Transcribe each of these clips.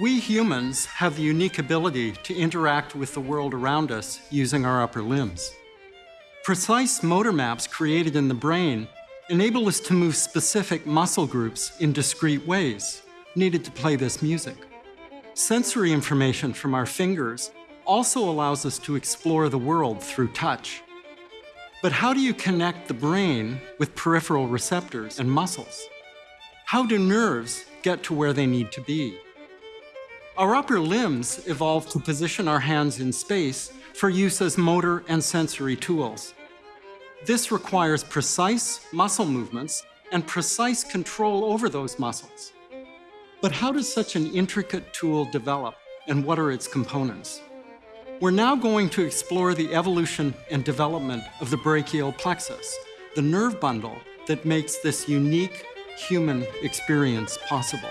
We humans have the unique ability to interact with the world around us using our upper limbs. Precise motor maps created in the brain enable us to move specific muscle groups in discrete ways needed to play this music. Sensory information from our fingers also allows us to explore the world through touch. But how do you connect the brain with peripheral receptors and muscles? How do nerves get to where they need to be? Our upper limbs evolved to position our hands in space for use as motor and sensory tools. This requires precise muscle movements and precise control over those muscles. But how does such an intricate tool develop and what are its components? We're now going to explore the evolution and development of the brachial plexus, the nerve bundle that makes this unique human experience possible.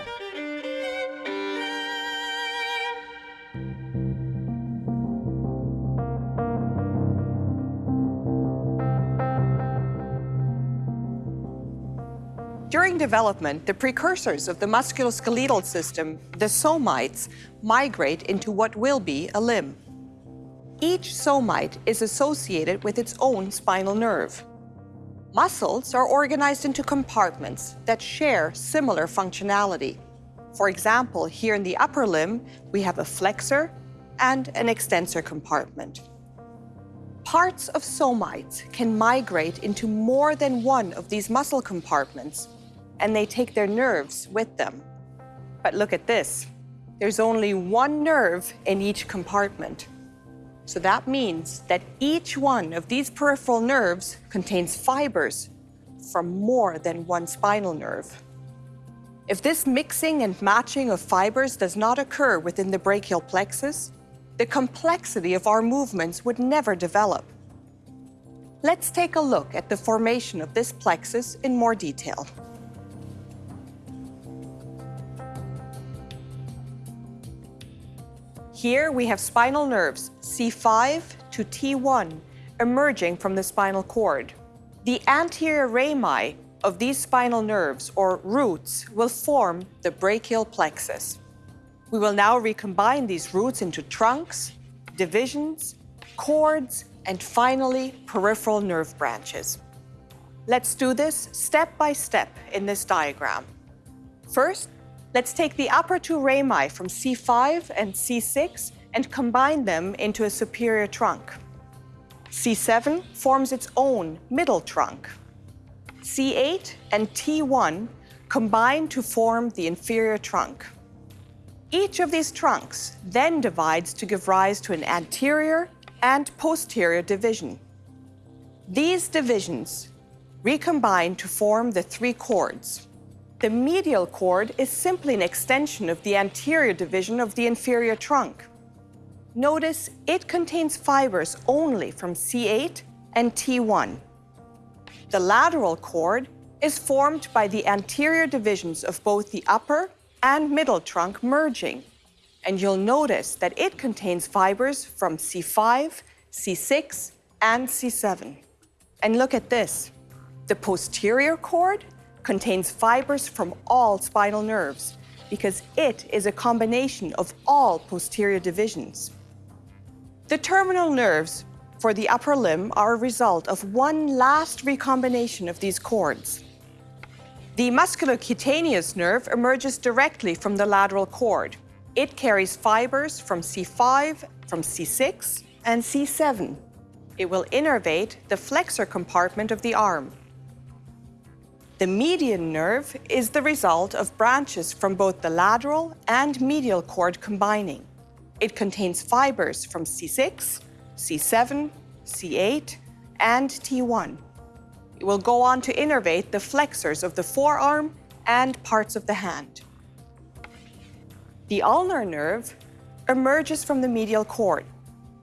Development, the precursors of the musculoskeletal system, the somites, migrate into what will be a limb. Each somite is associated with its own spinal nerve. Muscles are organized into compartments that share similar functionality. For example, here in the upper limb, we have a flexor and an extensor compartment. Parts of somites can migrate into more than one of these muscle compartments, and they take their nerves with them. But look at this. There's only one nerve in each compartment. So that means that each one of these peripheral nerves contains fibers from more than one spinal nerve. If this mixing and matching of fibers does not occur within the brachial plexus, the complexity of our movements would never develop. Let's take a look at the formation of this plexus in more detail. Here we have spinal nerves C5 to T1 emerging from the spinal cord. The anterior rami of these spinal nerves, or roots, will form the brachial plexus. We will now recombine these roots into trunks, divisions, cords, and finally, peripheral nerve branches. Let's do this step by step in this diagram. First, Let's take the upper two rami from C5 and C6 and combine them into a superior trunk. C7 forms its own middle trunk. C8 and T1 combine to form the inferior trunk. Each of these trunks then divides to give rise to an anterior and posterior division. These divisions recombine to form the three cords. The medial cord is simply an extension of the anterior division of the inferior trunk. Notice it contains fibers only from C8 and T1. The lateral cord is formed by the anterior divisions of both the upper and middle trunk merging. And you'll notice that it contains fibers from C5, C6, and C7. And look at this. The posterior cord contains fibers from all spinal nerves because it is a combination of all posterior divisions. The terminal nerves for the upper limb are a result of one last recombination of these cords. The musculocutaneous nerve emerges directly from the lateral cord. It carries fibers from C5, from C6, and C7. It will innervate the flexor compartment of the arm. The median nerve is the result of branches from both the lateral and medial cord combining. It contains fibers from C6, C7, C8, and T1. It will go on to innervate the flexors of the forearm and parts of the hand. The ulnar nerve emerges from the medial cord.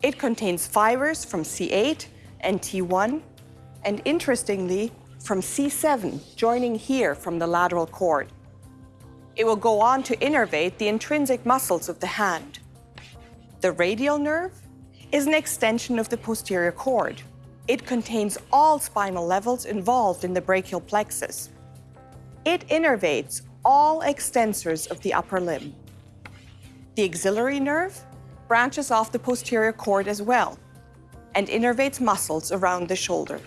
It contains fibers from C8 and T1, and interestingly, from C7 joining here from the lateral cord. It will go on to innervate the intrinsic muscles of the hand. The radial nerve is an extension of the posterior cord. It contains all spinal levels involved in the brachial plexus. It innervates all extensors of the upper limb. The axillary nerve branches off the posterior cord as well and innervates muscles around the shoulder.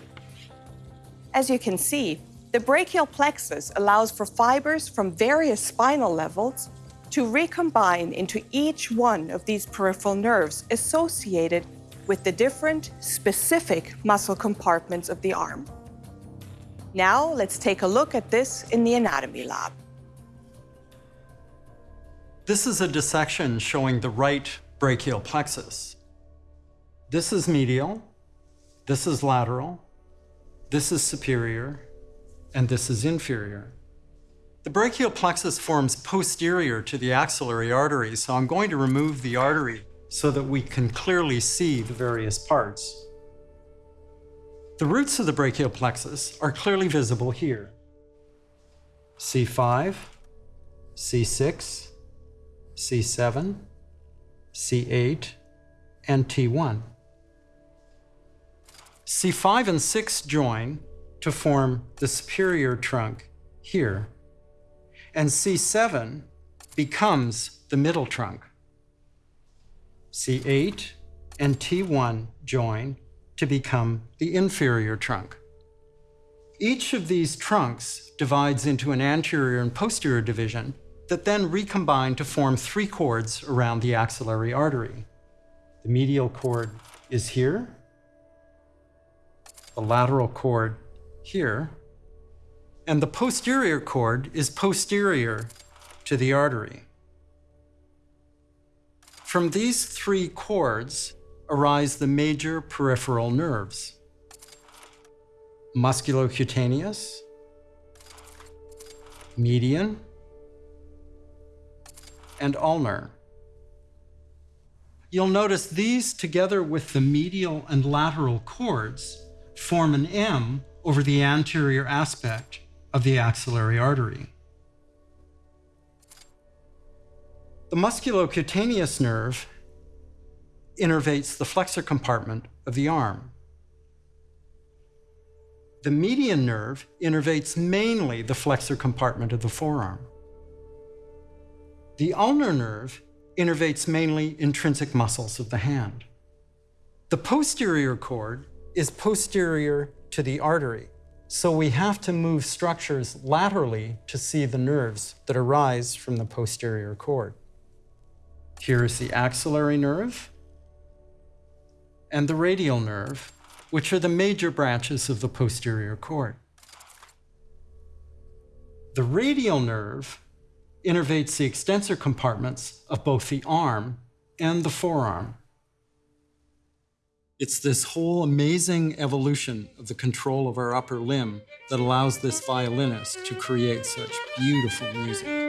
As you can see, the brachial plexus allows for fibers from various spinal levels to recombine into each one of these peripheral nerves associated with the different specific muscle compartments of the arm. Now let's take a look at this in the anatomy lab. This is a dissection showing the right brachial plexus. This is medial, this is lateral, this is superior, and this is inferior. The brachial plexus forms posterior to the axillary artery, so I'm going to remove the artery so that we can clearly see the various parts. The roots of the brachial plexus are clearly visible here. C5, C6, C7, C8, and T1. C5 and 6 join to form the superior trunk here, and C7 becomes the middle trunk. C8 and T1 join to become the inferior trunk. Each of these trunks divides into an anterior and posterior division that then recombine to form three cords around the axillary artery. The medial cord is here, the lateral cord here, and the posterior cord is posterior to the artery. From these three cords arise the major peripheral nerves. Musculocutaneous, median, and ulnar. You'll notice these, together with the medial and lateral cords, form an M over the anterior aspect of the axillary artery. The musculocutaneous nerve innervates the flexor compartment of the arm. The median nerve innervates mainly the flexor compartment of the forearm. The ulnar nerve innervates mainly intrinsic muscles of the hand. The posterior cord is posterior to the artery, so we have to move structures laterally to see the nerves that arise from the posterior cord. Here is the axillary nerve and the radial nerve, which are the major branches of the posterior cord. The radial nerve innervates the extensor compartments of both the arm and the forearm. It's this whole amazing evolution of the control of our upper limb that allows this violinist to create such beautiful music.